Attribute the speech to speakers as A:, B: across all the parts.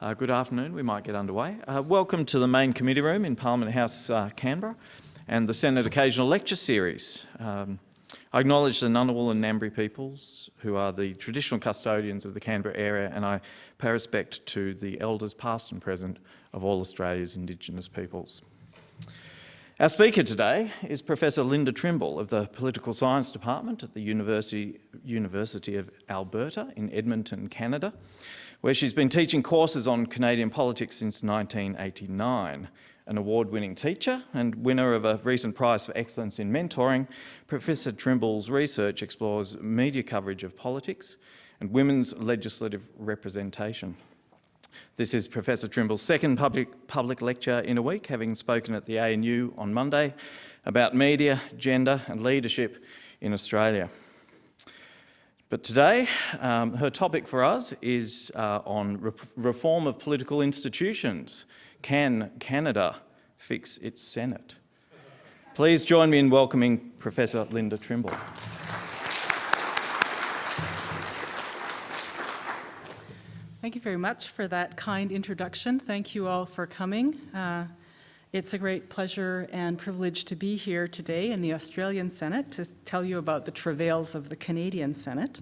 A: Uh, good afternoon, we might get underway. Uh, welcome to the main committee room in Parliament House, uh, Canberra and the Senate Occasional Lecture Series. Um, I acknowledge the Ngunnawal and Ngambri peoples who are the traditional custodians of the Canberra area and I pay respect to the elders past and present of all Australia's Indigenous peoples. Our speaker today is Professor Linda Trimble of the Political Science Department at the University, University of Alberta in Edmonton, Canada where she's been teaching courses on Canadian politics since 1989. An award-winning teacher and winner of a recent prize for excellence in mentoring, Professor Trimble's research explores media coverage of politics and women's legislative representation. This is Professor Trimble's second public, public lecture in a week, having spoken at the ANU on Monday about media, gender and leadership in Australia. But today, um, her topic for us is uh, on re reform of political institutions. Can Canada fix its Senate? Please join me in welcoming Professor Linda Trimble.
B: Thank you very much for that kind introduction. Thank you all for coming. Uh, it's a great pleasure and privilege to be here today in the Australian Senate to tell you about the travails of the Canadian Senate.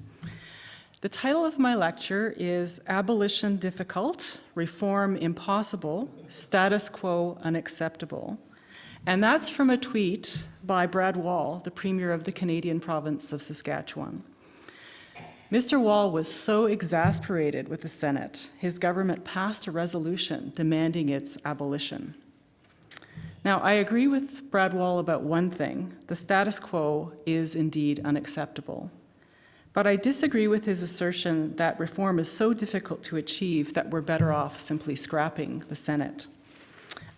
B: The title of my lecture is Abolition Difficult, Reform Impossible, Status Quo Unacceptable. And that's from a tweet by Brad Wall, the Premier of the Canadian province of Saskatchewan. Mr. Wall was so exasperated with the Senate, his government passed a resolution demanding its abolition. Now, I agree with Brad Wall about one thing. The status quo is indeed unacceptable. But I disagree with his assertion that reform is so difficult to achieve that we're better off simply scrapping the Senate.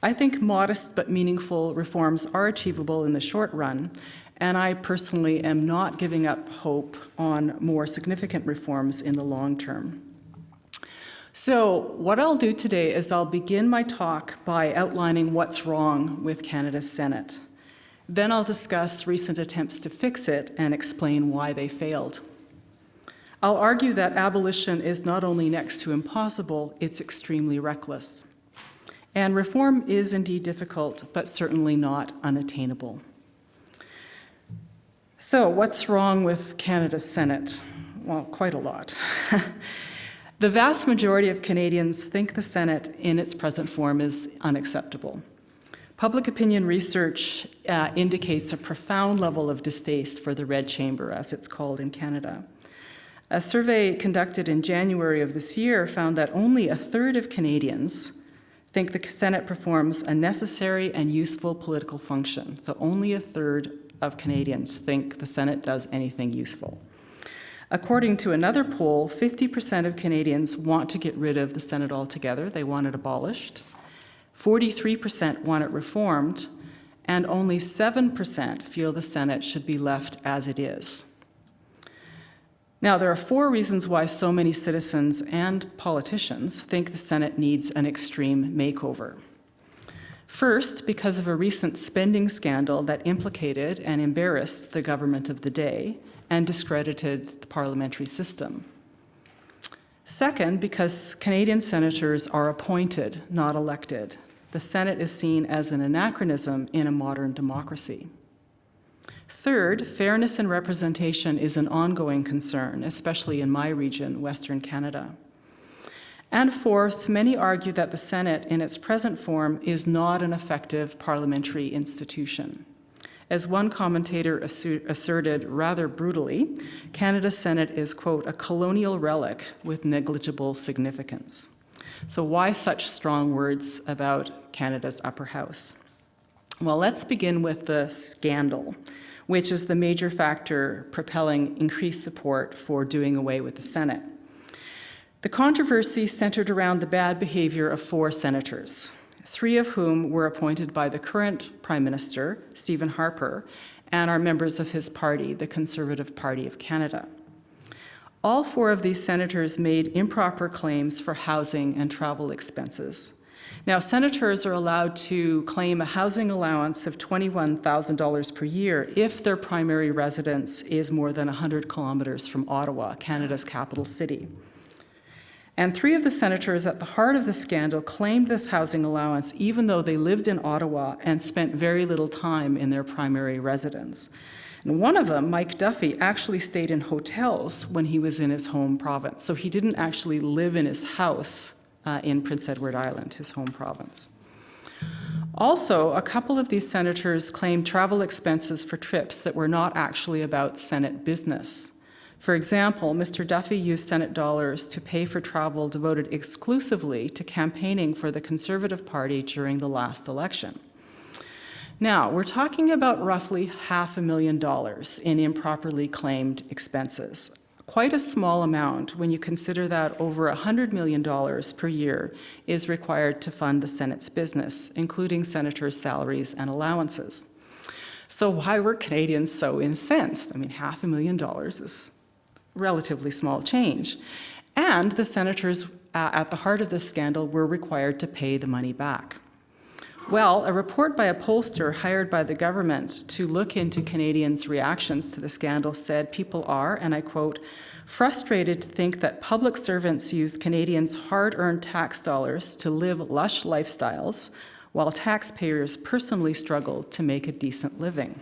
B: I think modest but meaningful reforms are achievable in the short run, and I personally am not giving up hope on more significant reforms in the long term. So what I'll do today is I'll begin my talk by outlining what's wrong with Canada's Senate. Then I'll discuss recent attempts to fix it and explain why they failed. I'll argue that abolition is not only next to impossible, it's extremely reckless. And reform is indeed difficult, but certainly not unattainable. So what's wrong with Canada's Senate? Well, quite a lot. The vast majority of Canadians think the Senate in its present form is unacceptable. Public opinion research uh, indicates a profound level of distaste for the Red Chamber, as it's called in Canada. A survey conducted in January of this year found that only a third of Canadians think the Senate performs a necessary and useful political function. So only a third of Canadians think the Senate does anything useful. According to another poll, 50% of Canadians want to get rid of the Senate altogether. They want it abolished. 43% want it reformed, and only 7% feel the Senate should be left as it is. Now, there are four reasons why so many citizens and politicians think the Senate needs an extreme makeover. First, because of a recent spending scandal that implicated and embarrassed the government of the day, and discredited the parliamentary system. Second, because Canadian senators are appointed, not elected. The Senate is seen as an anachronism in a modern democracy. Third, fairness and representation is an ongoing concern, especially in my region, Western Canada. And fourth, many argue that the Senate in its present form is not an effective parliamentary institution. As one commentator asserted rather brutally, Canada's Senate is, quote, a colonial relic with negligible significance. So why such strong words about Canada's upper house? Well, let's begin with the scandal, which is the major factor propelling increased support for doing away with the Senate. The controversy centered around the bad behavior of four senators, three of whom were appointed by the current Prime Minister, Stephen Harper, and are members of his party, the Conservative Party of Canada. All four of these senators made improper claims for housing and travel expenses. Now, senators are allowed to claim a housing allowance of $21,000 per year if their primary residence is more than 100 kilometers from Ottawa, Canada's capital city. And three of the senators at the heart of the scandal claimed this housing allowance even though they lived in Ottawa and spent very little time in their primary residence. And one of them, Mike Duffy, actually stayed in hotels when he was in his home province. So he didn't actually live in his house uh, in Prince Edward Island, his home province. Also, a couple of these senators claimed travel expenses for trips that were not actually about Senate business. For example, Mr. Duffy used Senate dollars to pay for travel devoted exclusively to campaigning for the Conservative Party during the last election. Now, we're talking about roughly half a million dollars in improperly claimed expenses. Quite a small amount when you consider that over $100 million per year is required to fund the Senate's business, including senators' salaries and allowances. So why were Canadians so incensed? I mean, half a million dollars is relatively small change. And the senators uh, at the heart of this scandal were required to pay the money back. Well, a report by a pollster hired by the government to look into Canadians' reactions to the scandal said people are, and I quote, frustrated to think that public servants use Canadians' hard-earned tax dollars to live lush lifestyles while taxpayers personally struggle to make a decent living.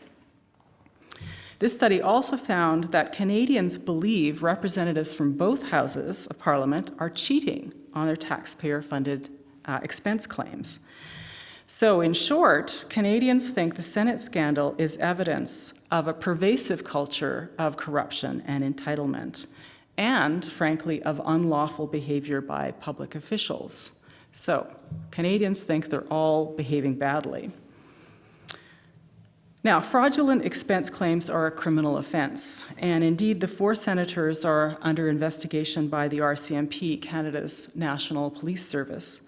B: This study also found that Canadians believe representatives from both houses of parliament are cheating on their taxpayer-funded uh, expense claims. So in short, Canadians think the Senate scandal is evidence of a pervasive culture of corruption and entitlement, and frankly, of unlawful behavior by public officials. So Canadians think they're all behaving badly. Now, fraudulent expense claims are a criminal offense, and indeed the four senators are under investigation by the RCMP, Canada's National Police Service.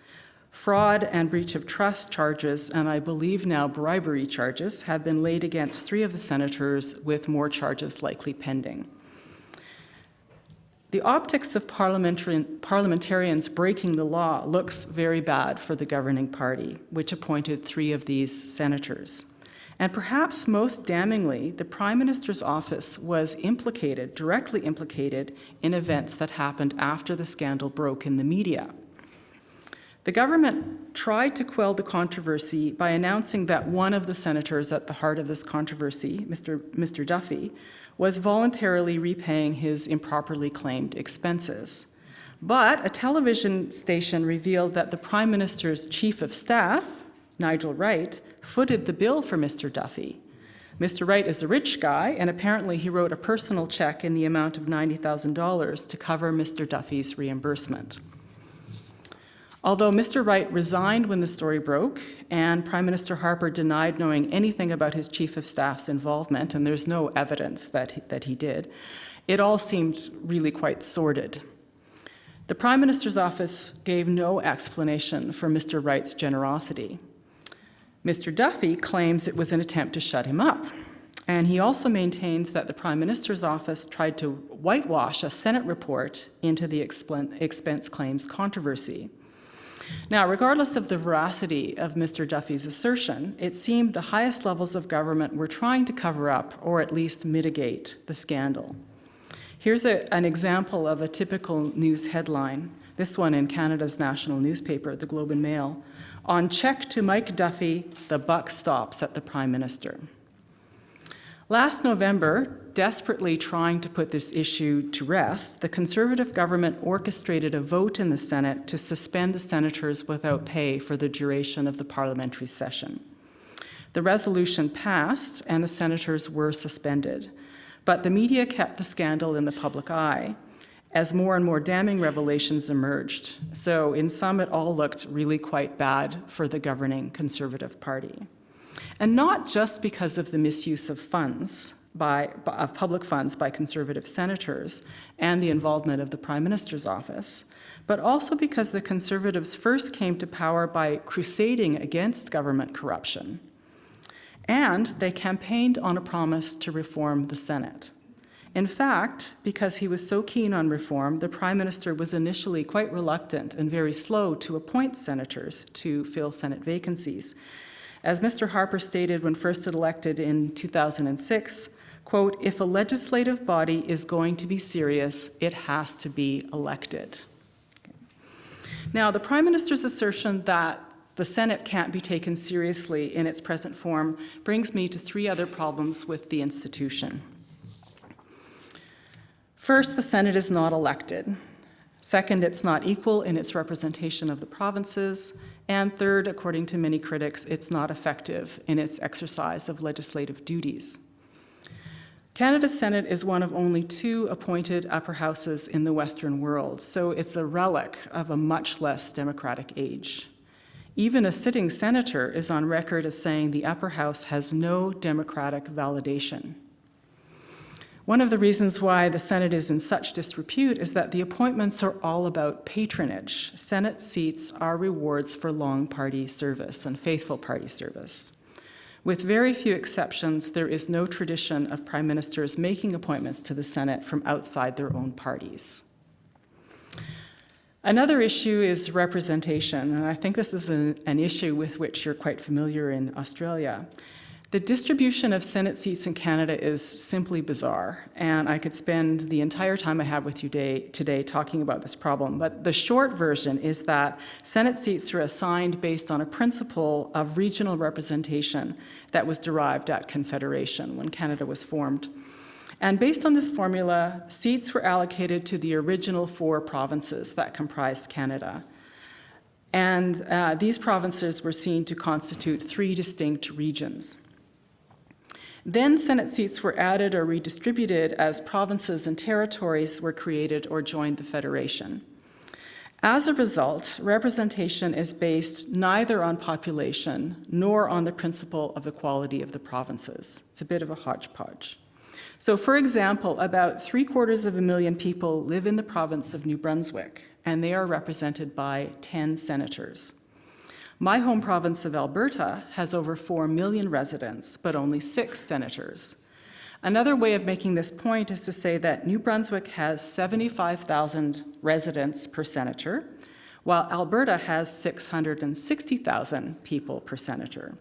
B: Fraud and breach of trust charges, and I believe now bribery charges, have been laid against three of the senators with more charges likely pending. The optics of parliamentarians breaking the law looks very bad for the governing party, which appointed three of these senators. And perhaps most damningly, the Prime Minister's office was implicated, directly implicated, in events that happened after the scandal broke in the media. The government tried to quell the controversy by announcing that one of the senators at the heart of this controversy, Mr. Mr. Duffy, was voluntarily repaying his improperly claimed expenses. But a television station revealed that the Prime Minister's chief of staff, Nigel Wright, footed the bill for Mr. Duffy. Mr. Wright is a rich guy, and apparently he wrote a personal check in the amount of $90,000 to cover Mr. Duffy's reimbursement. Although Mr. Wright resigned when the story broke, and Prime Minister Harper denied knowing anything about his chief of staff's involvement, and there's no evidence that he, that he did, it all seemed really quite sordid. The Prime Minister's office gave no explanation for Mr. Wright's generosity. Mr. Duffy claims it was an attempt to shut him up. And he also maintains that the Prime Minister's office tried to whitewash a Senate report into the expense claims controversy. Now, regardless of the veracity of Mr. Duffy's assertion, it seemed the highest levels of government were trying to cover up or at least mitigate the scandal. Here's a, an example of a typical news headline, this one in Canada's national newspaper, the Globe and Mail. On check to Mike Duffy, the buck stops at the Prime Minister. Last November, desperately trying to put this issue to rest, the Conservative government orchestrated a vote in the Senate to suspend the senators without pay for the duration of the parliamentary session. The resolution passed and the senators were suspended, but the media kept the scandal in the public eye as more and more damning revelations emerged. So in sum, it all looked really quite bad for the governing Conservative Party. And not just because of the misuse of funds, by, of public funds by Conservative senators and the involvement of the Prime Minister's office, but also because the Conservatives first came to power by crusading against government corruption. And they campaigned on a promise to reform the Senate. In fact, because he was so keen on reform, the Prime Minister was initially quite reluctant and very slow to appoint senators to fill Senate vacancies. As Mr. Harper stated when first elected in 2006, quote, if a legislative body is going to be serious, it has to be elected. Now, the Prime Minister's assertion that the Senate can't be taken seriously in its present form brings me to three other problems with the institution. First, the Senate is not elected. Second, it's not equal in its representation of the provinces. And third, according to many critics, it's not effective in its exercise of legislative duties. Canada's Senate is one of only two appointed upper houses in the Western world, so it's a relic of a much less democratic age. Even a sitting senator is on record as saying the upper house has no democratic validation. One of the reasons why the Senate is in such disrepute is that the appointments are all about patronage. Senate seats are rewards for long party service and faithful party service. With very few exceptions, there is no tradition of prime ministers making appointments to the Senate from outside their own parties. Another issue is representation, and I think this is an, an, issue with which you're quite familiar in Australia. The distribution of Senate seats in Canada is simply bizarre, and I could spend the entire time I have with you day, today talking about this problem. But the short version is that Senate seats are assigned based on a principle of regional representation that was derived at Confederation when Canada was formed. And based on this formula, seats were allocated to the original four provinces that comprised Canada. And uh, these provinces were seen to constitute three distinct regions. Then Senate seats were added or redistributed as provinces and territories were created or joined the Federation. As a result, representation is based neither on population nor on the principle of equality of the provinces. It's a bit of a hodgepodge. So for example, about three quarters of a million people live in the province of New Brunswick, and they are represented by 10 senators. My home province of Alberta has over 4 million residents, but only six senators. Another way of making this point is to say that New Brunswick has 75,000 residents per senator, while Alberta has 660,000 people per senator.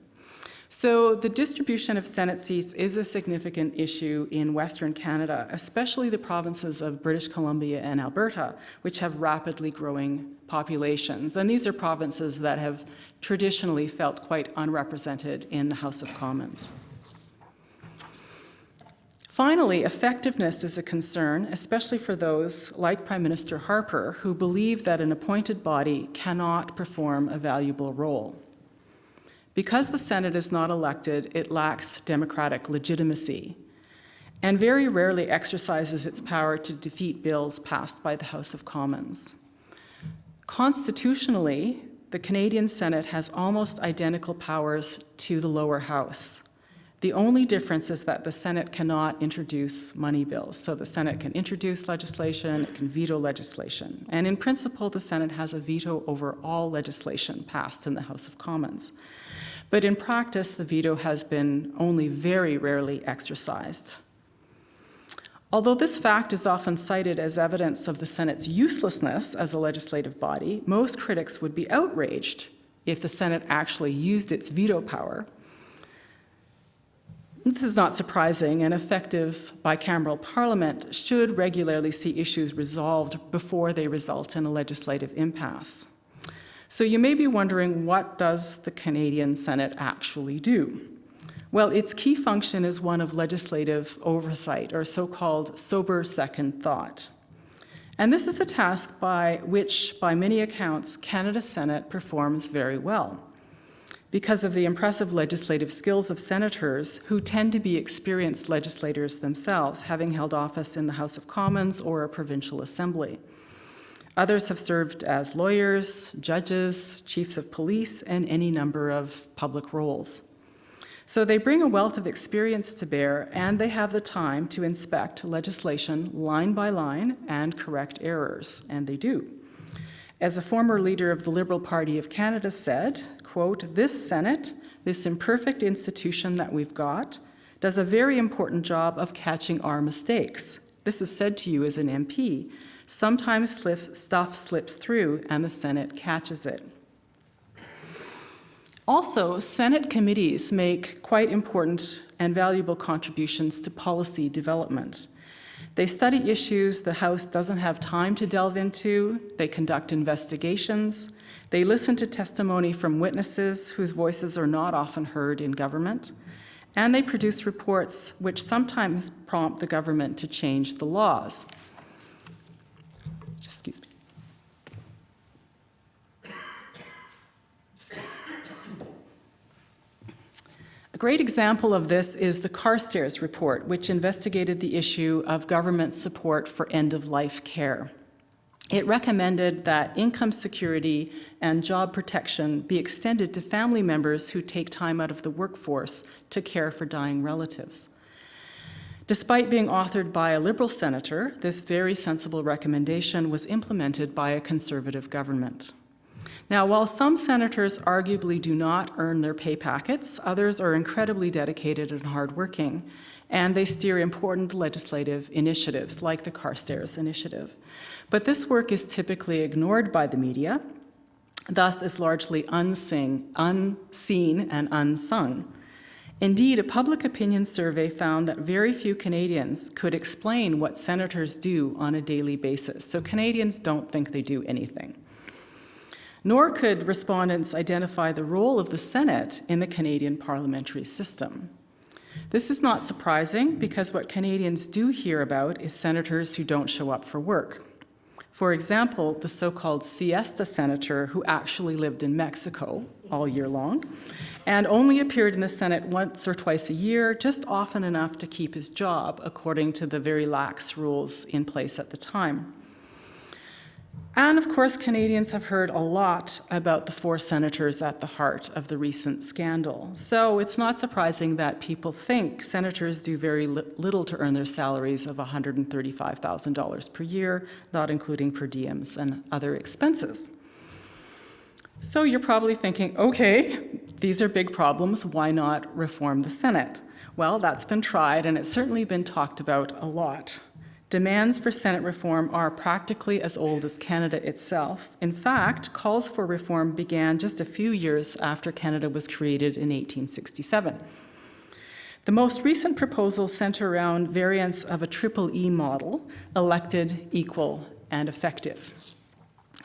B: So the distribution of Senate seats is a significant issue in Western Canada, especially the provinces of British Columbia and Alberta, which have rapidly growing populations. And these are provinces that have traditionally felt quite unrepresented in the House of Commons. Finally, effectiveness is a concern, especially for those like Prime Minister Harper, who believe that an appointed body cannot perform a valuable role. Because the Senate is not elected, it lacks democratic legitimacy and very rarely exercises its power to defeat bills passed by the House of Commons. Constitutionally, the Canadian Senate has almost identical powers to the lower house. The only difference is that the Senate cannot introduce money bills. So the Senate can introduce legislation, it can veto legislation. And in principle, the Senate has a veto over all legislation passed in the House of Commons. But in practice, the veto has been only very rarely exercised. Although this fact is often cited as evidence of the Senate's uselessness as a legislative body, most critics would be outraged if the Senate actually used its veto power. This is not surprising. An effective bicameral parliament should regularly see issues resolved before they result in a legislative impasse. So you may be wondering, what does the Canadian Senate actually do? Well, its key function is one of legislative oversight, or so-called sober second thought. And this is a task by which, by many accounts, Canada Senate performs very well because of the impressive legislative skills of senators who tend to be experienced legislators themselves, having held office in the House of Commons or a provincial assembly. Others have served as lawyers, judges, chiefs of police, and any number of public roles. So they bring a wealth of experience to bear, and they have the time to inspect legislation line by line and correct errors, and they do. As a former leader of the Liberal Party of Canada said, quote, this Senate, this imperfect institution that we've got, does a very important job of catching our mistakes. This is said to you as an MP. Sometimes stuff slips through and the Senate catches it. Also, Senate committees make quite important and valuable contributions to policy development. They study issues the House doesn't have time to delve into. They conduct investigations. They listen to testimony from witnesses whose voices are not often heard in government. And they produce reports which sometimes prompt the government to change the laws. Excuse me. A great example of this is the Carstairs report, which investigated the issue of government support for end-of-life care. It recommended that income security and job protection be extended to family members who take time out of the workforce to care for dying relatives. Despite being authored by a Liberal senator, this very sensible recommendation was implemented by a Conservative government. Now, while some senators arguably do not earn their pay packets, others are incredibly dedicated and hardworking, and they steer important legislative initiatives like the Carstairs Initiative. But this work is typically ignored by the media, thus is largely unseen, unseen and unsung. Indeed, a public opinion survey found that very few Canadians could explain what senators do on a daily basis, so Canadians don't think they do anything. Nor could respondents identify the role of the Senate in the Canadian parliamentary system. This is not surprising because what Canadians do hear about is senators who don't show up for work. For example, the so-called siesta senator who actually lived in Mexico all year long and only appeared in the Senate once or twice a year, just often enough to keep his job, according to the very lax rules in place at the time. And of course, Canadians have heard a lot about the four senators at the heart of the recent scandal. So it's not surprising that people think senators do very li little to earn their salaries of $135,000 per year, not including per diems and other expenses. So you're probably thinking, okay, these are big problems, why not reform the Senate? Well, that's been tried and it's certainly been talked about a lot. Demands for Senate reform are practically as old as Canada itself. In fact, calls for reform began just a few years after Canada was created in 1867. The most recent proposals center around variants of a triple E model, elected, equal, and effective.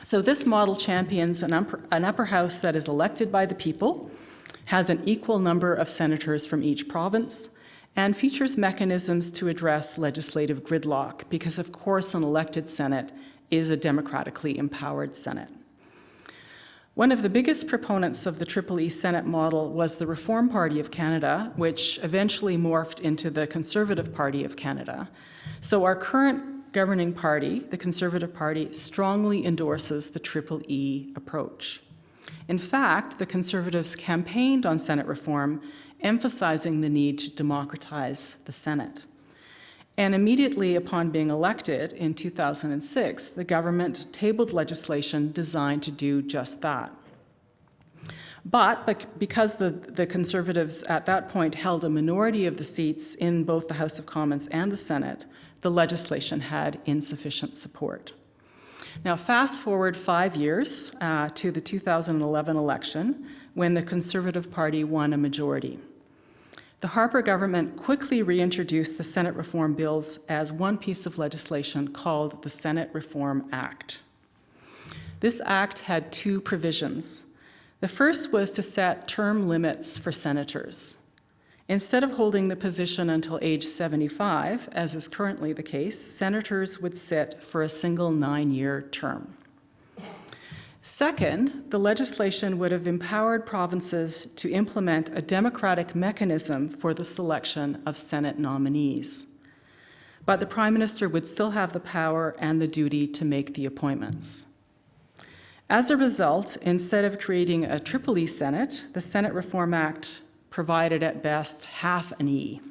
B: So this model champions an upper, an upper house that is elected by the people, has an equal number of senators from each province, and features mechanisms to address legislative gridlock because, of course, an elected Senate is a democratically empowered Senate. One of the biggest proponents of the Triple E Senate model was the Reform Party of Canada, which eventually morphed into the Conservative Party of Canada. So our current governing party, the Conservative Party, strongly endorses the Triple E approach. In fact, the Conservatives campaigned on Senate reform emphasizing the need to democratize the Senate. And immediately upon being elected in 2006, the government tabled legislation designed to do just that. But because the, the Conservatives at that point held a minority of the seats in both the House of Commons and the Senate, the legislation had insufficient support. Now, fast forward five years uh, to the 2011 election, when the Conservative Party won a majority. The Harper government quickly reintroduced the Senate reform bills as one piece of legislation called the Senate Reform Act. This act had two provisions. The first was to set term limits for senators. Instead of holding the position until age 75, as is currently the case, senators would sit for a single nine-year term. Second, the legislation would have empowered provinces to implement a democratic mechanism for the selection of Senate nominees. But the Prime Minister would still have the power and the duty to make the appointments. As a result, instead of creating a triple E Senate, the Senate Reform Act provided at best half an E.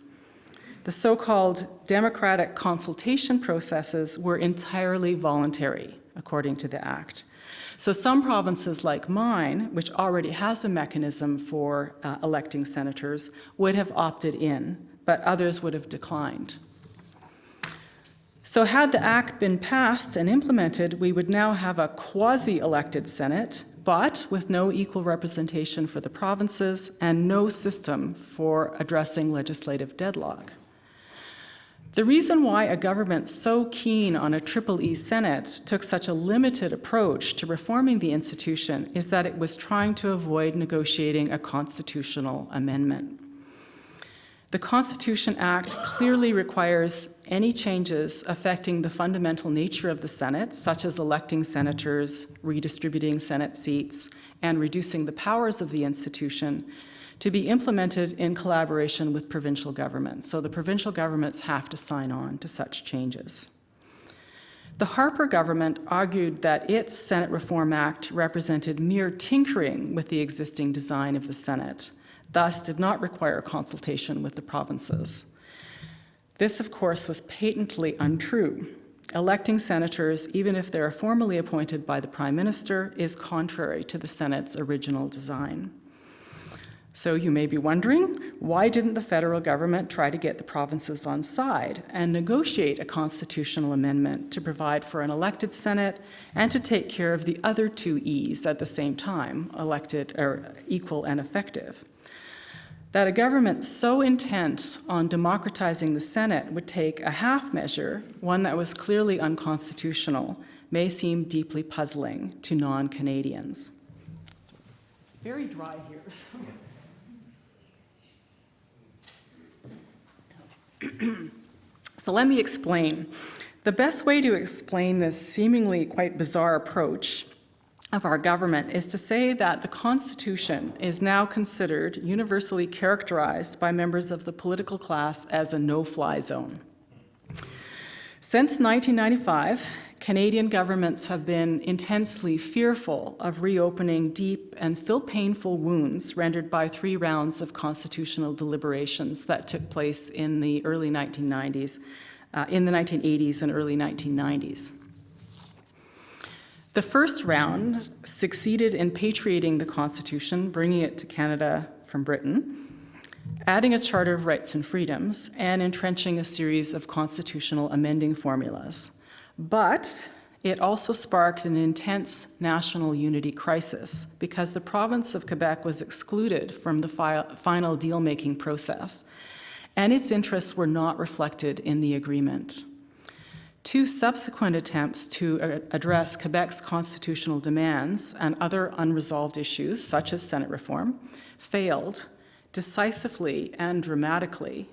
B: The so-called democratic consultation processes were entirely voluntary, according to the Act. So some provinces like mine, which already has a mechanism for uh, electing senators, would have opted in, but others would have declined. So had the Act been passed and implemented, we would now have a quasi-elected Senate, but with no equal representation for the provinces and no system for addressing legislative deadlock. The reason why a government so keen on a Triple E Senate took such a limited approach to reforming the institution is that it was trying to avoid negotiating a constitutional amendment. The Constitution Act clearly requires any changes affecting the fundamental nature of the Senate, such as electing senators, redistributing Senate seats, and reducing the powers of the institution, to be implemented in collaboration with provincial governments. So the provincial governments have to sign on to such changes. The Harper government argued that its Senate Reform Act represented mere tinkering with the existing design of the Senate, thus did not require consultation with the provinces. This, of course, was patently untrue. Electing senators, even if they are formally appointed by the Prime Minister, is contrary to the Senate's original design. So you may be wondering, why didn't the federal government try to get the provinces on side and negotiate a constitutional amendment to provide for an elected Senate and to take care of the other two E's at the same time, elected or equal and effective? That a government so intent on democratizing the Senate would take a half measure, one that was clearly unconstitutional, may seem deeply puzzling to non-Canadians. It's very dry here. so let me explain. The best way to explain this seemingly quite bizarre approach of our government is to say that the Constitution is now considered universally characterized by members of the political class as a no-fly zone. Since 1995, Canadian governments have been intensely fearful of reopening deep and still painful wounds rendered by three rounds of constitutional deliberations that took place in the early 1990s, uh, in the 1980s and early 1990s. The first round succeeded in patriating the Constitution, bringing it to Canada from Britain, adding a Charter of Rights and Freedoms, and entrenching a series of constitutional amending formulas. But it also sparked an intense national unity crisis because the province of Quebec was excluded from the fi final deal-making process, and its interests were not reflected in the agreement. Two subsequent attempts to uh, address Quebec's constitutional demands and other unresolved issues, such as Senate reform, failed decisively and dramatically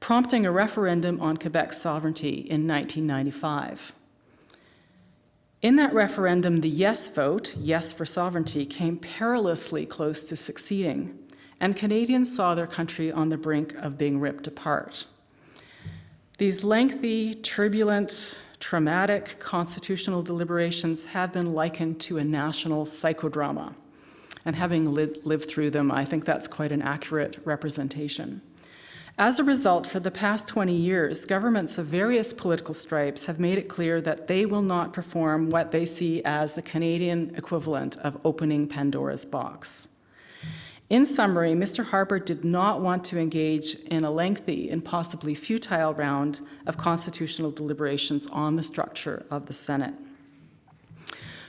B: prompting a referendum on Quebec's sovereignty in 1995. In that referendum, the yes vote, yes for sovereignty, came perilously close to succeeding, and Canadians saw their country on the brink of being ripped apart. These lengthy, turbulent, traumatic constitutional deliberations have been likened to a national psychodrama. And having li lived through them, I think that's quite an accurate representation. As a result, for the past 20 years, governments of various political stripes have made it clear that they will not perform what they see as the Canadian equivalent of opening Pandora's box. In summary, Mr. Harper did not want to engage in a lengthy and possibly futile round of constitutional deliberations on the structure of the Senate.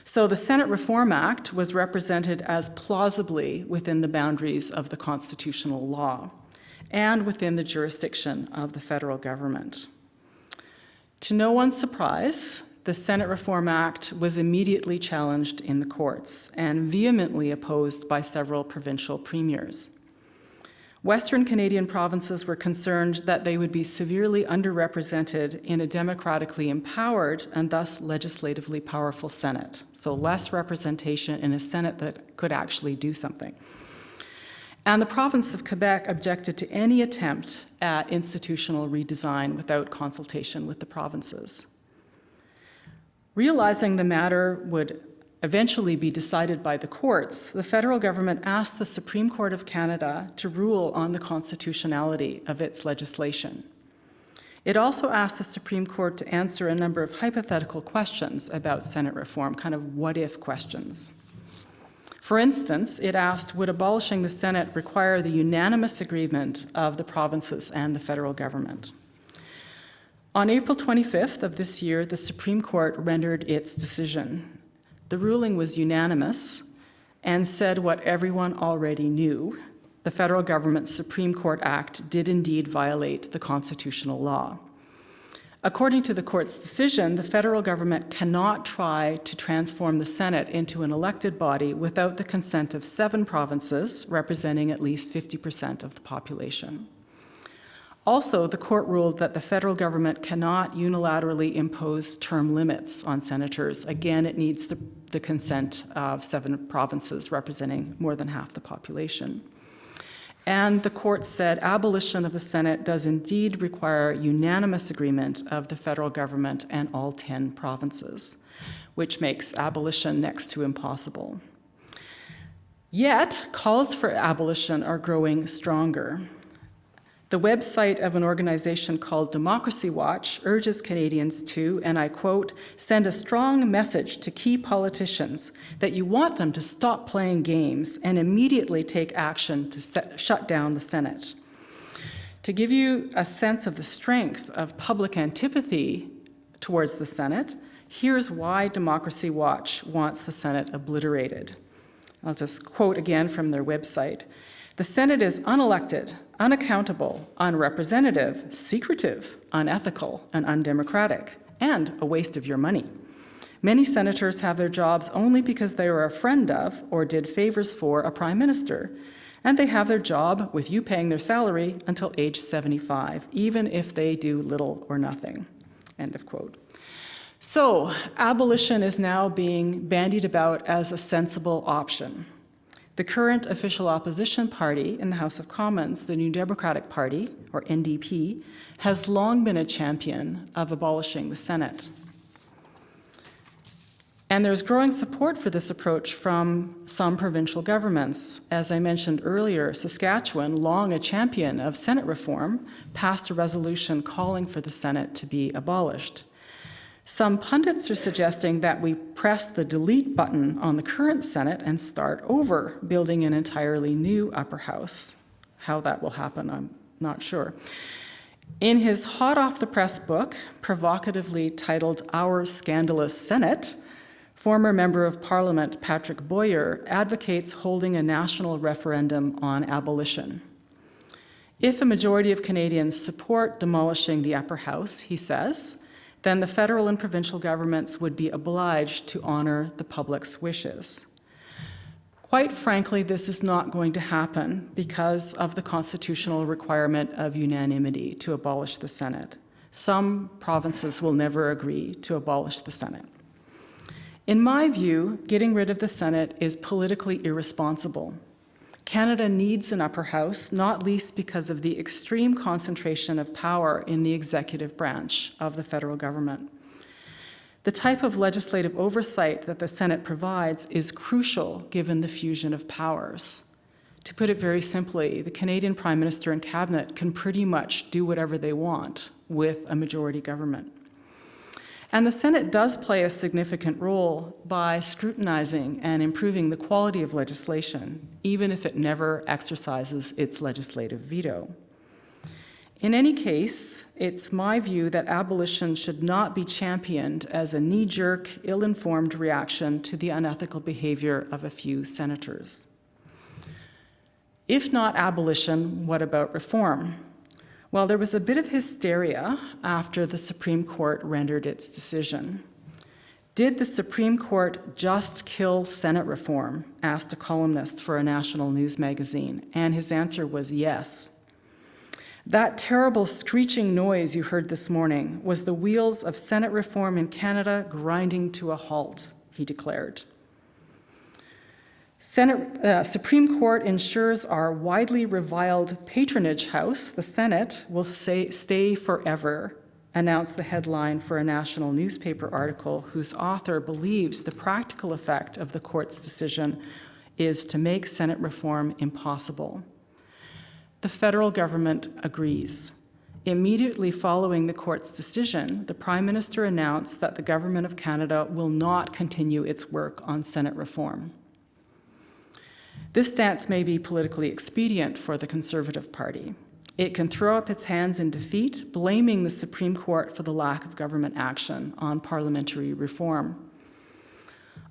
B: So the Senate Reform Act was represented as plausibly within the boundaries of the constitutional law and within the jurisdiction of the federal government. To no one's surprise, the Senate Reform Act was immediately challenged in the courts and vehemently opposed by several provincial premiers. Western Canadian provinces were concerned that they would be severely underrepresented in a democratically empowered and thus legislatively powerful Senate, so less representation in a Senate that could actually do something. And the province of Quebec objected to any attempt at institutional redesign without consultation with the provinces. Realizing the matter would eventually be decided by the courts, the federal government asked the Supreme Court of Canada to rule on the constitutionality of its legislation. It also asked the Supreme Court to answer a number of hypothetical questions about Senate reform, kind of what-if questions. For instance, it asked, would abolishing the Senate require the unanimous agreement of the provinces and the federal government? On April 25th of this year, the Supreme Court rendered its decision. The ruling was unanimous and said what everyone already knew, the federal government's Supreme Court Act did indeed violate the constitutional law. According to the court's decision, the federal government cannot try to transform the Senate into an elected body without the consent of seven provinces, representing at least 50% of the population. Also, the court ruled that the federal government cannot unilaterally impose term limits on senators. Again, it needs the, the consent of seven provinces representing more than half the population. And the court said abolition of the Senate does indeed require unanimous agreement of the federal government and all 10 provinces, which makes abolition next to impossible. Yet, calls for abolition are growing stronger. The website of an organization called Democracy Watch urges Canadians to, and I quote, send a strong message to key politicians that you want them to stop playing games and immediately take action to set, shut down the Senate. To give you a sense of the strength of public antipathy towards the Senate, here's why Democracy Watch wants the Senate obliterated. I'll just quote again from their website. The Senate is unelected, unaccountable, unrepresentative, secretive, unethical, and undemocratic, and a waste of your money. Many senators have their jobs only because they were a friend of or did favors for a prime minister, and they have their job with you paying their salary until age 75, even if they do little or nothing. End of quote. So, abolition is now being bandied about as a sensible option. The current official opposition party in the House of Commons, the New Democratic Party, or NDP, has long been a champion of abolishing the Senate. And there's growing support for this approach from some provincial governments. As I mentioned earlier, Saskatchewan, long a champion of Senate reform, passed a resolution calling for the Senate to be abolished. Some pundits are suggesting that we press the delete button on the current Senate and start over, building an entirely new upper house. How that will happen, I'm not sure. In his hot off the press book, provocatively titled Our Scandalous Senate, former Member of Parliament Patrick Boyer advocates holding a national referendum on abolition. If a majority of Canadians support demolishing the upper house, he says, then the federal and provincial governments would be obliged to honor the public's wishes. Quite frankly, this is not going to happen because of the constitutional requirement of unanimity to abolish the Senate. Some provinces will never agree to abolish the Senate. In my view, getting rid of the Senate is politically irresponsible. Canada needs an upper house, not least because of the extreme concentration of power in the executive branch of the federal government. The type of legislative oversight that the Senate provides is crucial given the fusion of powers. To put it very simply, the Canadian Prime Minister and Cabinet can pretty much do whatever they want with a majority government. And the Senate does play a significant role by scrutinizing and improving the quality of legislation, even if it never exercises its legislative veto. In any case, it's my view that abolition should not be championed as a knee-jerk, ill-informed reaction to the unethical behavior of a few senators. If not abolition, what about reform? Well, there was a bit of hysteria after the Supreme Court rendered its decision. Did the Supreme Court just kill Senate reform? asked a columnist for a national news magazine, and his answer was yes. That terrible screeching noise you heard this morning was the wheels of Senate reform in Canada grinding to a halt, he declared. Senate, uh, Supreme Court ensures our widely reviled patronage house, the Senate, will say, stay forever, announced the headline for a national newspaper article whose author believes the practical effect of the court's decision is to make Senate reform impossible. The federal government agrees. Immediately following the court's decision, the Prime Minister announced that the Government of Canada will not continue its work on Senate reform. This stance may be politically expedient for the Conservative Party. It can throw up its hands in defeat, blaming the Supreme Court for the lack of government action on parliamentary reform.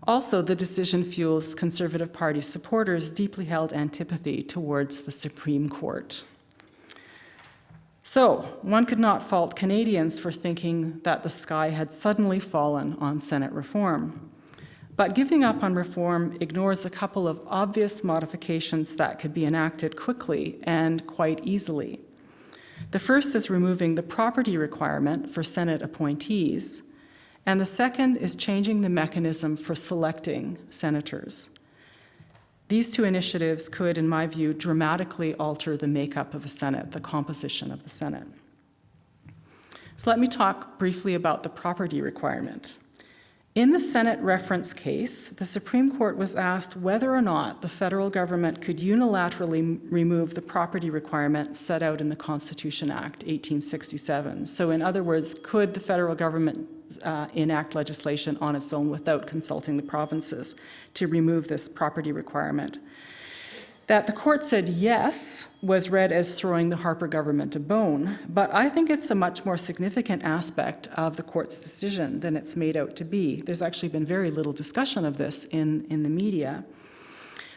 B: Also, the decision fuels Conservative Party supporters' deeply held antipathy towards the Supreme Court. So, one could not fault Canadians for thinking that the sky had suddenly fallen on Senate reform. But giving up on reform ignores a couple of obvious modifications that could be enacted quickly and quite easily. The first is removing the property requirement for Senate appointees, and the second is changing the mechanism for selecting senators. These two initiatives could, in my view, dramatically alter the makeup of the Senate, the composition of the Senate. So let me talk briefly about the property requirement. In the Senate reference case, the Supreme Court was asked whether or not the federal government could unilaterally remove the property requirement set out in the Constitution Act 1867. So in other words, could the federal government uh, enact legislation on its own without consulting the provinces to remove this property requirement? That the court said yes was read as throwing the Harper government a bone, but I think it's a much more significant aspect of the court's decision than it's made out to be. There's actually been very little discussion of this in, in the media.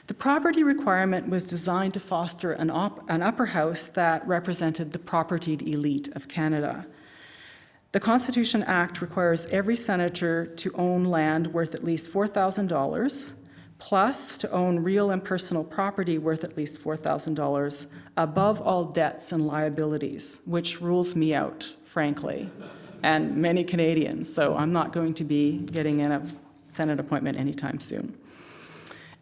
B: The property requirement was designed to foster an, an upper house that represented the propertied elite of Canada. The Constitution Act requires every senator to own land worth at least $4,000 plus to own real and personal property worth at least $4,000 above all debts and liabilities, which rules me out, frankly, and many Canadians. So I'm not going to be getting in a Senate appointment anytime soon.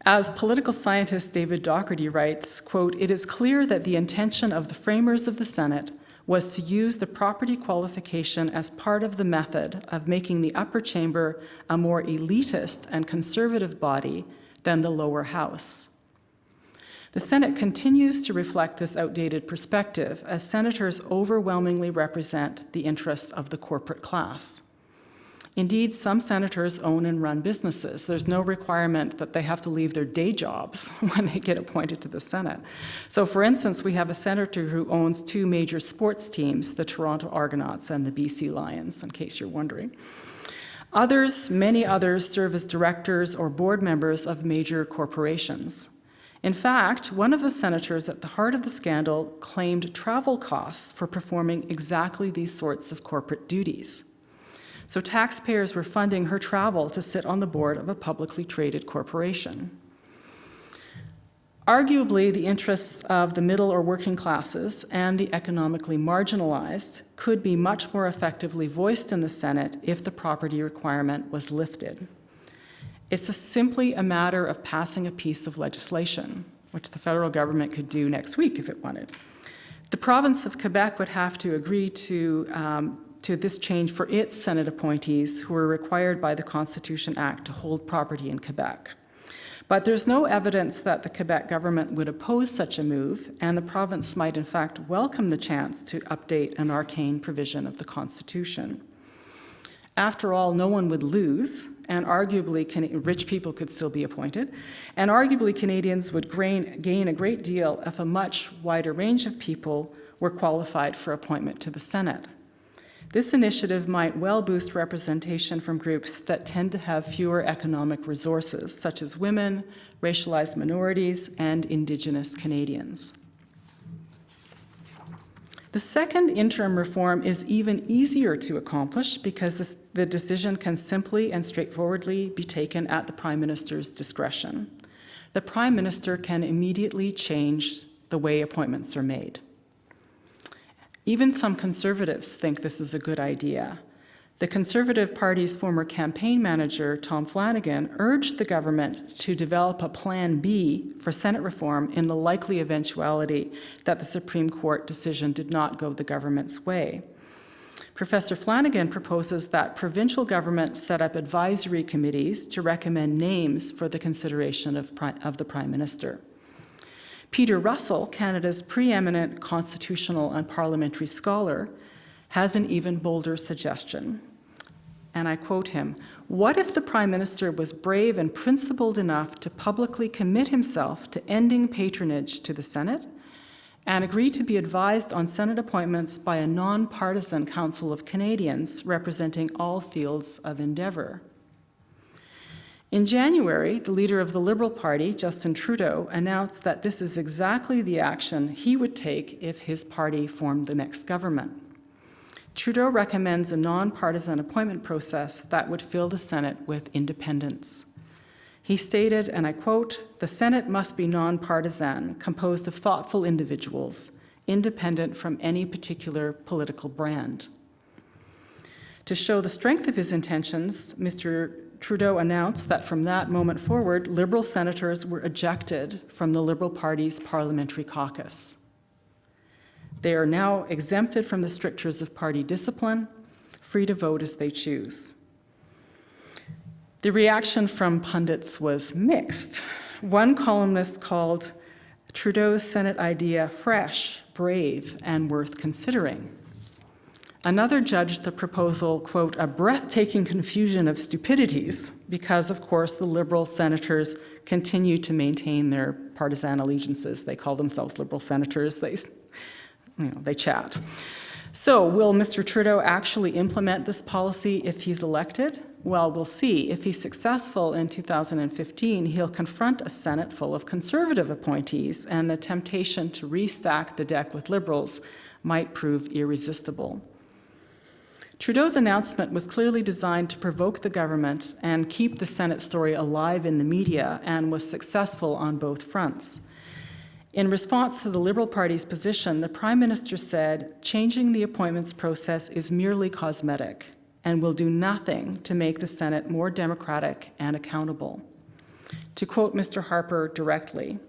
B: As political scientist David Docherty writes, quote, it is clear that the intention of the framers of the Senate was to use the property qualification as part of the method of making the upper chamber a more elitist and conservative body than the lower house. The Senate continues to reflect this outdated perspective as senators overwhelmingly represent the interests of the corporate class. Indeed, some senators own and run businesses. There's no requirement that they have to leave their day jobs when they get appointed to the Senate. So for instance, we have a senator who owns two major sports teams, the Toronto Argonauts and the BC Lions, in case you're wondering. Others, many others, serve as directors or board members of major corporations. In fact, one of the senators at the heart of the scandal claimed travel costs for performing exactly these sorts of corporate duties. So taxpayers were funding her travel to sit on the board of a publicly traded corporation. Arguably, the interests of the middle or working classes and the economically marginalized could be much more effectively voiced in the Senate if the property requirement was lifted. It's a simply a matter of passing a piece of legislation, which the federal government could do next week if it wanted. The province of Quebec would have to agree to, um, to this change for its Senate appointees who are required by the Constitution Act to hold property in Quebec. But there's no evidence that the Quebec government would oppose such a move, and the province might in fact welcome the chance to update an arcane provision of the Constitution. After all, no one would lose, and arguably rich people could still be appointed, and arguably Canadians would gain a great deal if a much wider range of people were qualified for appointment to the Senate. This initiative might well boost representation from groups that tend to have fewer economic resources, such as women, racialized minorities, and Indigenous Canadians. The second interim reform is even easier to accomplish because this, the decision can simply and straightforwardly be taken at the Prime Minister's discretion. The Prime Minister can immediately change the way appointments are made. Even some conservatives think this is a good idea. The Conservative Party's former campaign manager, Tom Flanagan, urged the government to develop a Plan B for Senate reform in the likely eventuality that the Supreme Court decision did not go the government's way. Professor Flanagan proposes that provincial governments set up advisory committees to recommend names for the consideration of, of the Prime Minister. Peter Russell, Canada's preeminent constitutional and parliamentary scholar, has an even bolder suggestion. And I quote him, what if the Prime Minister was brave and principled enough to publicly commit himself to ending patronage to the Senate and agree to be advised on Senate appointments by a nonpartisan Council of Canadians representing all fields of endeavour? In January, the leader of the Liberal Party, Justin Trudeau, announced that this is exactly the action he would take if his party formed the next government. Trudeau recommends a nonpartisan appointment process that would fill the Senate with independents. He stated, and I quote, "The Senate must be nonpartisan, composed of thoughtful individuals, independent from any particular political brand." To show the strength of his intentions, Mr. Trudeau announced that from that moment forward, Liberal senators were ejected from the Liberal Party's parliamentary caucus. They are now exempted from the strictures of party discipline, free to vote as they choose. The reaction from pundits was mixed. One columnist called Trudeau's Senate idea fresh, brave, and worth considering. Another judged the proposal, quote, a breathtaking confusion of stupidities, because, of course, the Liberal senators continue to maintain their partisan allegiances. They call themselves Liberal senators. They, you know, they chat. So, will Mr. Trudeau actually implement this policy if he's elected? Well, we'll see. If he's successful in 2015, he'll confront a Senate full of Conservative appointees, and the temptation to restack the deck with Liberals might prove irresistible. Trudeau's announcement was clearly designed to provoke the government and keep the Senate story alive in the media and was successful on both fronts. In response to the Liberal Party's position, the Prime Minister said, changing the appointments process is merely cosmetic and will do nothing to make the Senate more democratic and accountable. To quote Mr. Harper directly,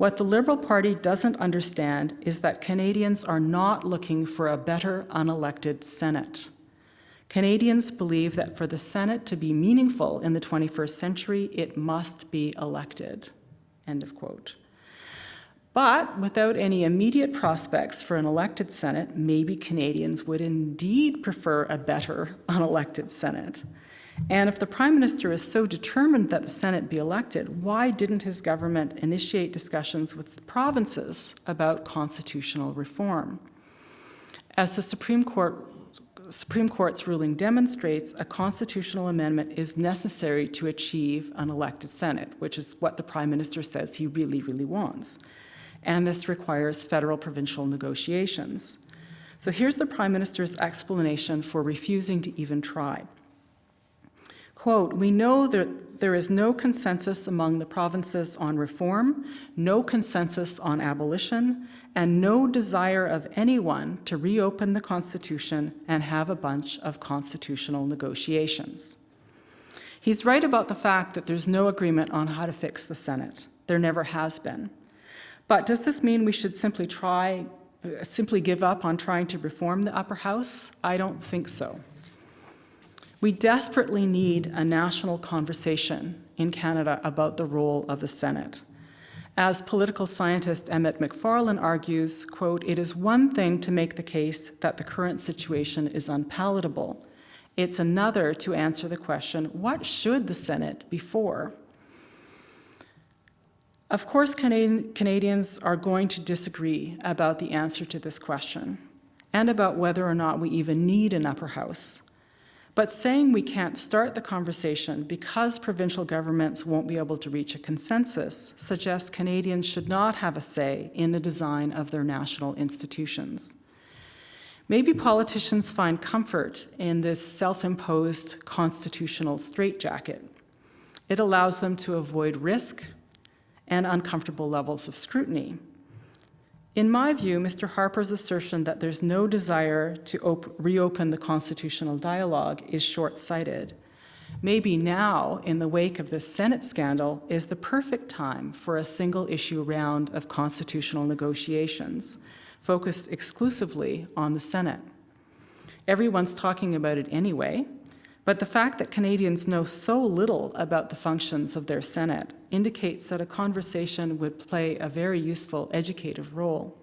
B: what the Liberal Party doesn't understand is that Canadians are not looking for a better unelected Senate. Canadians believe that for the Senate to be meaningful in the 21st century, it must be elected. End of quote. But without any immediate prospects for an elected Senate, maybe Canadians would indeed prefer a better unelected Senate. And if the Prime Minister is so determined that the Senate be elected, why didn't his government initiate discussions with the provinces about constitutional reform? As the Supreme Court Supreme Court's ruling demonstrates, a constitutional amendment is necessary to achieve an elected Senate, which is what the Prime Minister says he really, really wants. And this requires federal provincial negotiations. So here's the Prime Minister's explanation for refusing to even try. Quote, we know that there is no consensus among the provinces on reform, no consensus on abolition, and no desire of anyone to reopen the Constitution and have a bunch of constitutional negotiations. He's right about the fact that there's no agreement on how to fix the Senate. There never has been. But does this mean we should simply try, simply give up on trying to reform the upper house? I don't think so. We desperately need a national conversation in Canada about the role of the Senate. As political scientist Emmett Macfarlane argues, quote, it is one thing to make the case that the current situation is unpalatable. It's another to answer the question, what should the Senate be for? Of course, Canadians are going to disagree about the answer to this question and about whether or not we even need an upper house. But saying we can't start the conversation because provincial governments won't be able to reach a consensus suggests Canadians should not have a say in the design of their national institutions. Maybe politicians find comfort in this self-imposed constitutional straitjacket. It allows them to avoid risk and uncomfortable levels of scrutiny. In my view, Mr. Harper's assertion that there's no desire to reopen the constitutional dialogue is short-sighted. Maybe now, in the wake of this Senate scandal, is the perfect time for a single-issue round of constitutional negotiations, focused exclusively on the Senate. Everyone's talking about it anyway, but the fact that Canadians know so little about the functions of their Senate indicates that a conversation would play a very useful educative role.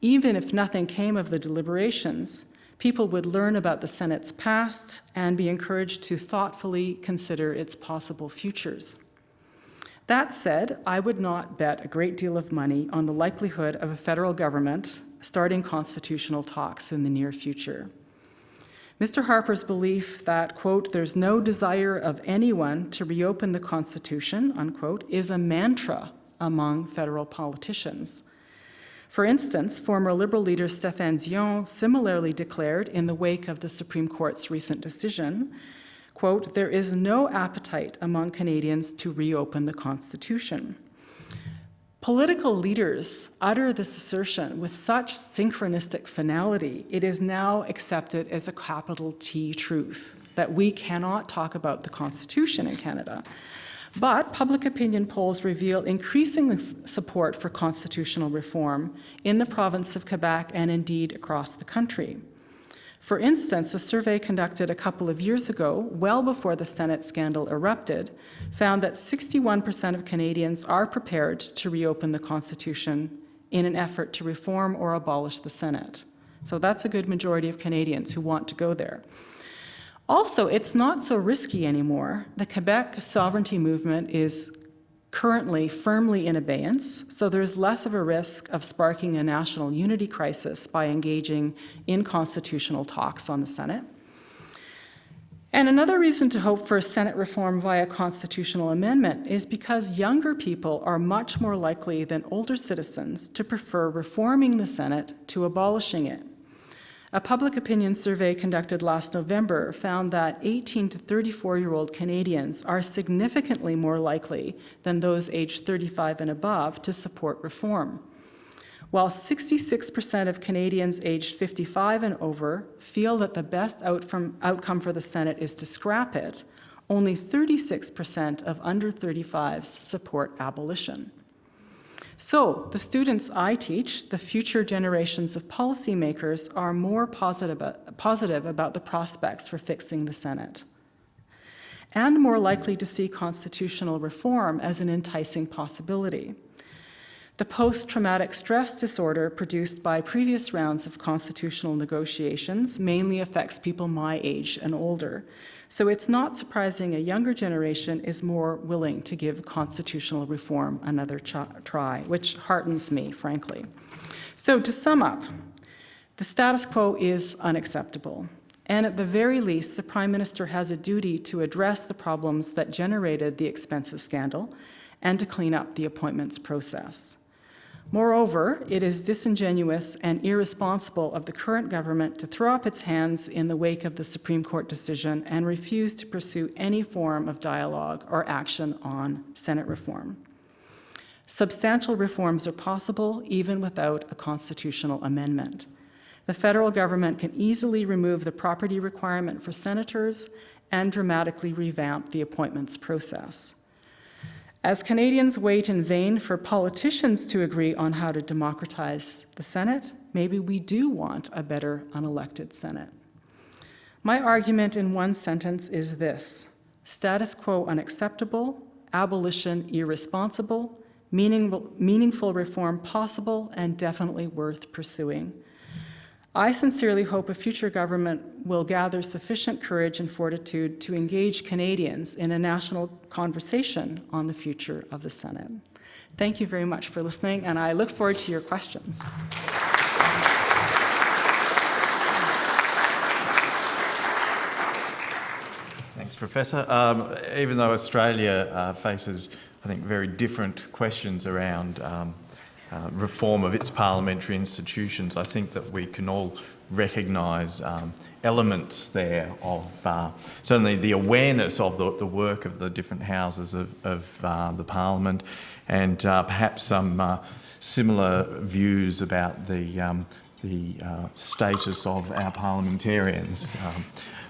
B: Even if nothing came of the deliberations, people would learn about the Senate's past and be encouraged to thoughtfully consider its possible futures. That said, I would not bet a great deal of money on the likelihood of a federal government starting constitutional talks in the near future. Mr. Harper's belief that, quote, there's no desire of anyone to reopen the Constitution, unquote, is a mantra among federal politicians. For instance, former Liberal leader Stéphane Dion similarly declared in the wake of the Supreme Court's recent decision, quote, there is no appetite among Canadians to reopen the Constitution. Political leaders utter this assertion with such synchronistic finality, it is now accepted as a capital T truth that we cannot talk about the Constitution in Canada. But public opinion polls reveal increasing support for constitutional reform in the province of Quebec and indeed across the country. For instance, a survey conducted a couple of years ago, well before the Senate scandal erupted, found that 61% of Canadians are prepared to reopen the Constitution in an effort to reform or abolish the Senate. So that's a good majority of Canadians who want to go there. Also, it's not so risky anymore. The Quebec sovereignty movement is currently firmly in abeyance, so there's less of a risk of sparking a national unity crisis by engaging in constitutional talks on the Senate. And another reason to hope for a Senate reform via constitutional amendment is because younger people are much more likely than older citizens to prefer reforming the Senate to abolishing it. A public opinion survey conducted last November found that 18 to 34-year-old Canadians are significantly more likely than those aged 35 and above to support reform. While 66% of Canadians aged 55 and over feel that the best outcome for the Senate is to scrap it, only 36% of under 35s support abolition. So the students I teach, the future generations of policymakers, are more positive, positive about the prospects for fixing the Senate and more likely to see constitutional reform as an enticing possibility. The post-traumatic stress disorder produced by previous rounds of constitutional negotiations mainly affects people my age and older, so it's not surprising a younger generation is more willing to give constitutional reform another try, which heartens me, frankly. So to sum up, the status quo is unacceptable. And at the very least, the Prime Minister has a duty to address the problems that generated the expensive scandal and to clean up the appointments process. Moreover, it is disingenuous and irresponsible of the current government to throw up its hands in the wake of the Supreme Court decision and refuse to pursue any form of dialogue or action on Senate reform. Substantial reforms are possible even without a constitutional amendment. The federal government can easily remove the property requirement for senators and dramatically revamp the appointments process. As Canadians wait in vain for politicians to agree on how to democratize the Senate, maybe we do want a better unelected Senate. My argument in one sentence is this, status quo unacceptable, abolition irresponsible, meaningful, reform possible, and definitely worth pursuing. I sincerely hope a future government will gather sufficient courage and fortitude to engage Canadians in a national conversation on the future of the Senate. Thank you very much for listening, and I look forward to your questions.
A: Thanks, Professor. Um, even though Australia uh, faces, I think, very different questions around um, uh, reform of its parliamentary institutions, I think that we can all recognise um, elements there of uh, certainly the awareness of the, the, work of the different houses of, of uh, the parliament and uh, perhaps some uh, similar views about the, um, the status of our parliamentarians. Um,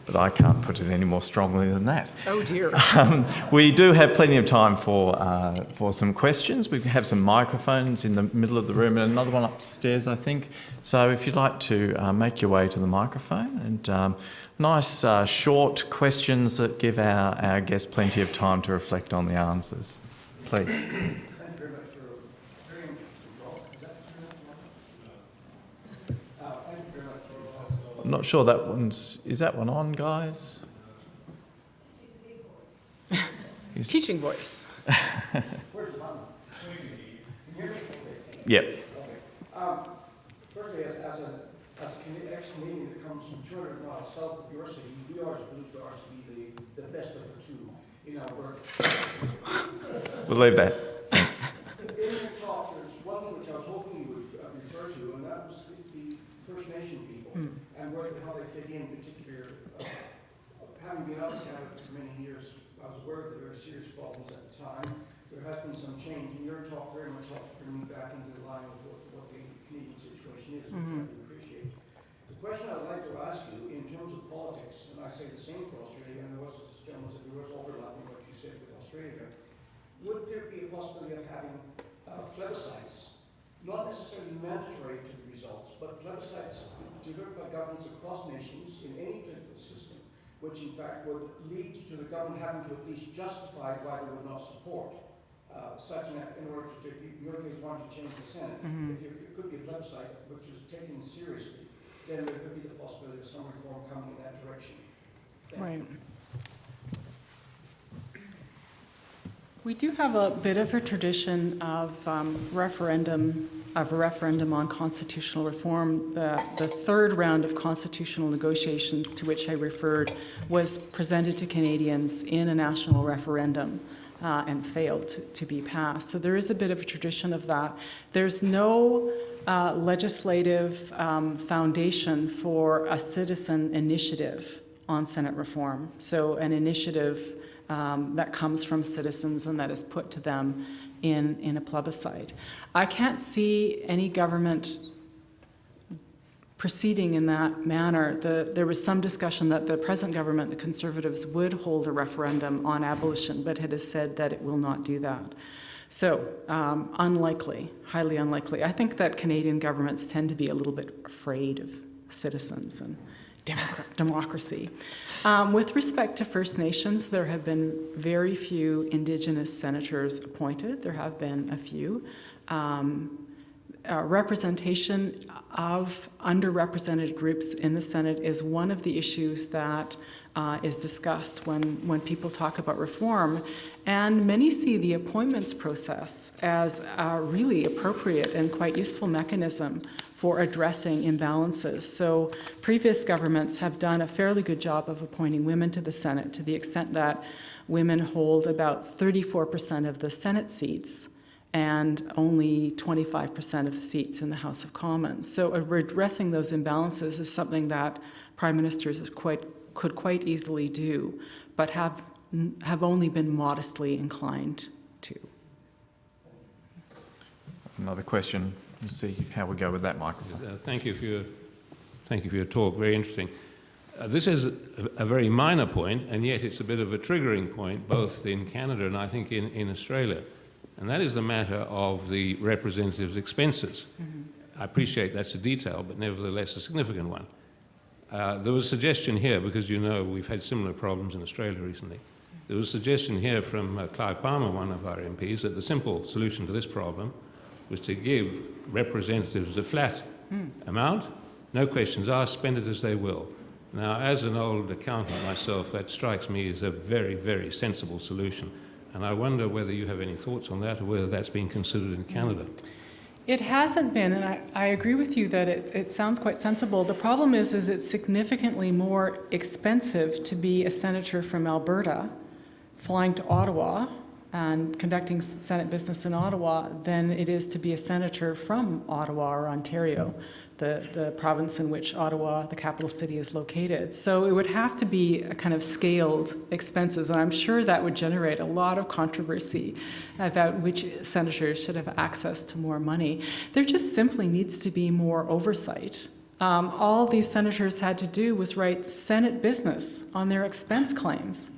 A: but I can't put it any more strongly than that.
B: Oh dear.
A: Um, we do have plenty of time for, uh, for some questions. We have some microphones in the middle of the room and another one upstairs, I think. So if you'd like to uh, make your way to the microphone and um, nice uh, short questions that give our, our guests plenty of time to reflect on the answers. Please. I'm not sure that one's, is that one on, guys?
B: Teaching voice.
A: Yep.
C: Um, firstly, as, as a, as a ex-Canadian that comes from 200 miles south of your city, we always believed ours to be the, the best of the two in Alberta.
A: We'll leave that.
C: In your talk, there's one thing which I was hoping you would uh, refer to, and that was the, the First Nation people and where, how they fit in, particular. Uh, having been out in Canada for many years, I was aware of the very serious problems at the time. There has been some change, and your talk very much helped bring me back into the line of what, what the Canadian situation is, which I do appreciate. The question I'd like to ask you, in terms of politics, and I say the same for Australia, and there was, this gentleman said there was overlap in what you said with Australia, would there be a possibility of having uh, plebiscites, not necessarily mandatory to the results, but plebiscites delivered by governments across nations in any political system, which in fact would lead to the government having to at least justify why they would not support uh, such an act in order to, if you- your case, wanting to change the Senate. If you- it could be a plebiscite which was taken seriously, then there could be the possibility of some reform coming in that direction. Thank you.
B: Right. We do have a bit of a tradition of um, referendum, of a referendum on constitutional reform. The, the third round of constitutional negotiations to which I referred was presented to Canadians in a national referendum uh, and failed to, to be passed. So there is a bit of a tradition of that. There's no uh, legislative um, foundation for a citizen initiative on Senate reform. So an initiative um, that comes from citizens and that is put to them in, in a plebiscite. I can't see any government proceeding in that manner. The, there was some discussion that the present government, the Conservatives, would hold a referendum on abolition, but it has said that it will not do that. So, um, unlikely, highly unlikely. I think that Canadian governments tend to be a little bit afraid of citizens and democracy. Um, with respect to First Nations, there have been very few Indigenous senators appointed. There have been a few. Um, uh, representation of underrepresented groups in the Senate is one of the issues that uh, is discussed when, when people talk about reform. And many see the appointments process as a really appropriate and quite useful mechanism for addressing imbalances. So previous governments have done a fairly good job of appointing women to the Senate to the extent that women hold about 34% of the Senate seats and only 25% of the seats in the House of Commons. So addressing those imbalances is something that prime ministers quite, could quite easily do, but have, have only been modestly inclined to.
A: Another question. We'll see how we go with that, Michael.
D: Uh, Thank you for your, thank you for your talk, very interesting. Uh, This is a a very minor point, and yet it's a bit of a triggering point, both in Canada and I think in, in Australia. And that is the matter of the representatives' expenses. I appreciate that's a detail, but nevertheless a significant one. Uh, There was a suggestion here, because you know we've had similar problems in Australia recently. There was a suggestion here from uh, Clive Palmer, one of our MPs, that the simple solution to this problem was to give representatives a flat hmm. amount, no questions asked, spend it as they will. Now, as an old accountant myself, that strikes me as a very, very sensible solution. And I wonder whether you have any thoughts on that or whether that's been considered in Canada.
B: It hasn't been, and I, I agree with you that it, it sounds quite sensible. The problem is, is it's significantly more expensive to be a senator from Alberta, flying to Ottawa and conducting Senate business in Ottawa than it is to be a senator from Ottawa or Ontario, the, the province in which Ottawa, the capital city, is located. So it would have to be a kind of scaled expenses, and I'm sure that would generate a lot of controversy about which senators should have access to more money. There just simply needs to be more oversight. Um, all these senators had to do was write Senate business on their expense claims.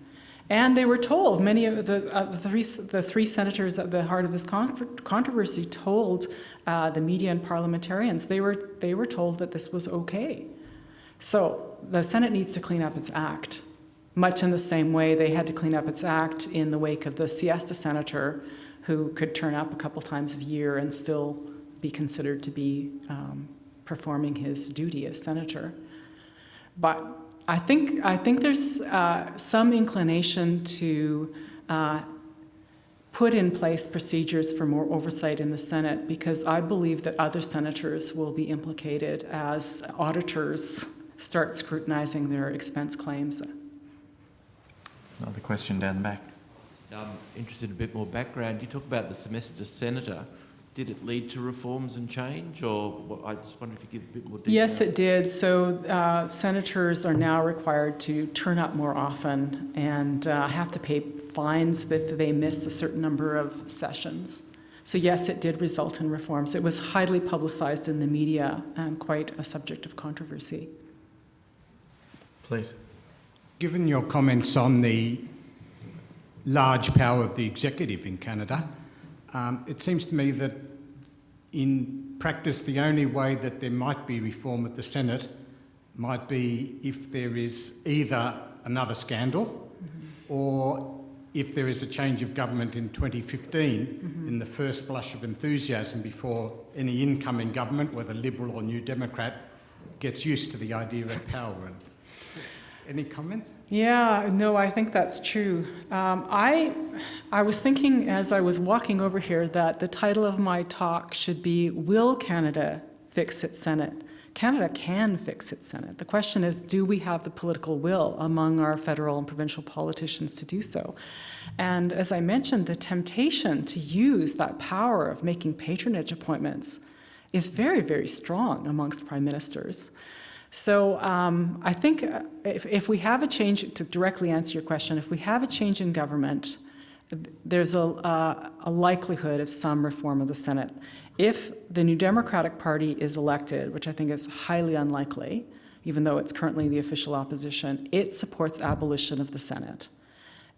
B: And they were told, many of the, uh, the, three, the three senators at the heart of this con- controversy told uh, the media and parliamentarians, they were, they were told that this was okay. So the Senate needs to clean up its act, much in the same way they had to clean up its act in the wake of the siesta senator who could turn up a couple times a year and still be considered to be um, performing his duty as senator. But I think, I think there's uh, some inclination to uh, put in place procedures for more oversight in the Senate because I believe that other senators will be implicated as auditors start scrutinizing their expense claims.
A: Another question down the back.
E: I'm um, interested in a bit more background. You talk about the semester senator. Did it lead to reforms and change, or I just wonder if you give a bit more detail.
B: Yes, it did. So uh, senators are now required to turn up more often and uh, have to pay fines if they miss a certain number of sessions. So yes, it did result in reforms. It was highly publicized in the media and quite a subject of controversy.
A: Please.
F: Given your comments on the large power of the executive in Canada, um, it seems to me that in practice the only way that there might be reform at the Senate might be if there is either another scandal or if there is a change of government in 2015 in the first blush of enthusiasm before any incoming government, whether Liberal or New Democrat, gets used to the idea of power. And any comments?
B: Yeah, no, I think that's true. Um, I, I was thinking as I was walking over here that the title of my talk should be Will Canada Fix its Senate? Canada can fix its Senate. The question is, do we have the political will among our federal and provincial politicians to do so? And as I mentioned, the temptation to use that power of making patronage appointments is very, very strong amongst prime ministers. So um, I think uh, if, if we have a change, to directly answer your question, if we have a change in government, there's a, a likelihood of some reform of the Senate. If the New Democratic Party is elected, which I think is highly unlikely, even though it's currently the official opposition, it supports abolition of the Senate.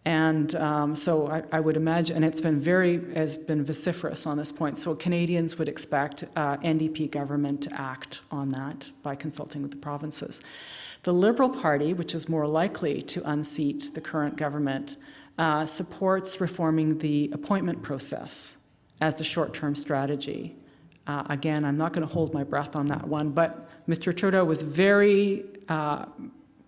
B: And um, so I, I, would imagine, and it's been very, has been vociferous on this point, so Canadians would expect uh, NDP government to act on that by consulting with the provinces. The Liberal Party, which is more likely to unseat the current government, uh, supports reforming the appointment process as a short-term strategy. Uh, again, I'm not going to hold my breath on that one, but Mr. Trudeau was very uh,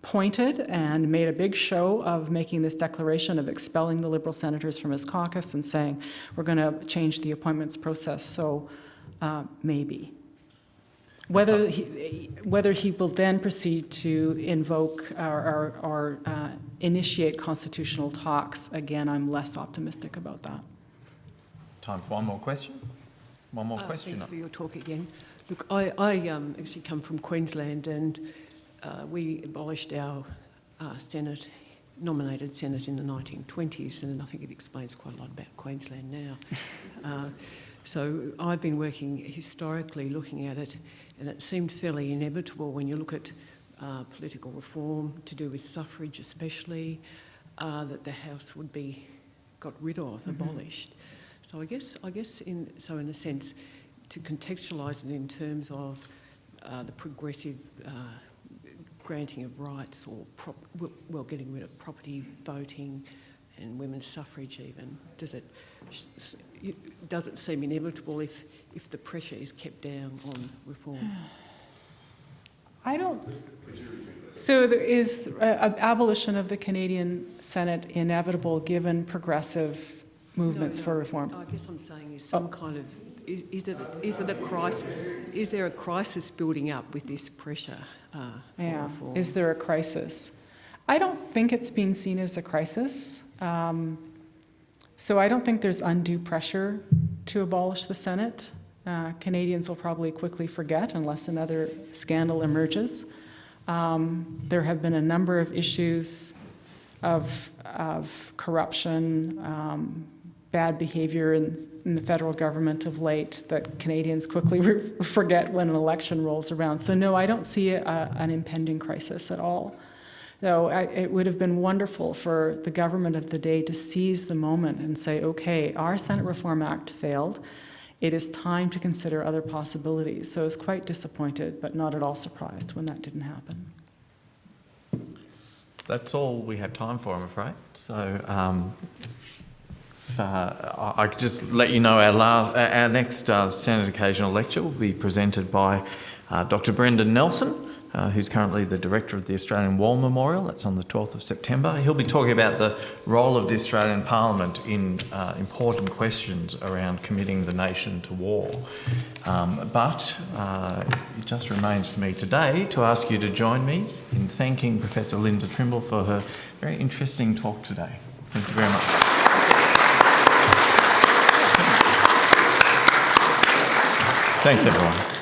B: pointed and made a big show of making this declaration of expelling the Liberal senators from his caucus and saying, we're going to change the appointments process, so uh, maybe. Whether he, whether he will then proceed to invoke or, or, or uh, initiate constitutional talks, again, I'm less optimistic about that.
A: Time for one more question. One more
G: Uh,
A: question.
G: Thanks for your talk again. Look, I, I um, actually come from Queensland and uh, we abolished our uh, Senate, nominated Senate in the 1920s, and I think it explains quite a lot about Queensland now. uh, so I've been working historically looking at it, and it seemed fairly inevitable when you look at uh, political reform to do with suffrage especially, uh, that the House would be got rid of, mm-hmm. abolished. So I guess, I guess in, so in a sense, to contextualise it in terms of uh, the progressive uh, granting of rights or, well, getting rid of property voting and women's suffrage even? Does it, does it seem inevitable if, if the pressure is kept down on reform?
B: I don't. So there is uh, abolition of the Canadian Senate inevitable given progressive movements
G: no, no,
B: for reform?
G: I guess I'm saying is some oh. kind of is, is, it, is it a crisis? Is there a crisis building up with this pressure? Uh,
B: yeah.
G: Reform?
B: Is there a crisis? I don't think it's being seen as a crisis. Um, so I don't think there's undue pressure to abolish the Senate. Uh, Canadians will probably quickly forget unless another scandal emerges. Um, there have been a number of issues of, of corruption, um, bad behavior in, in, the federal government of late that Canadians quickly forget when an election rolls around. So no, I don't see a, an impending crisis at all. Though I, it would have been wonderful for the government of the day to seize the moment and say, okay, our Senate Reform Act failed. It is time to consider other possibilities. So I was quite disappointed, but not at all surprised when that didn't happen.
A: That's all we have time for, I'm afraid. So um, uh, I could just let you know our, last, our next uh, Senate Occasional Lecture will be presented by uh, Dr. Brendan Nelson, uh, who's currently the director of the Australian War Memorial. That's on the 12th of September. He'll be talking about the role of the Australian Parliament in uh, important questions around committing the nation to war. Um, but it just remains for me today to ask you to join me in thanking Professor Linda Trimble for her very interesting talk today. Thank you very much. Thanks, everyone.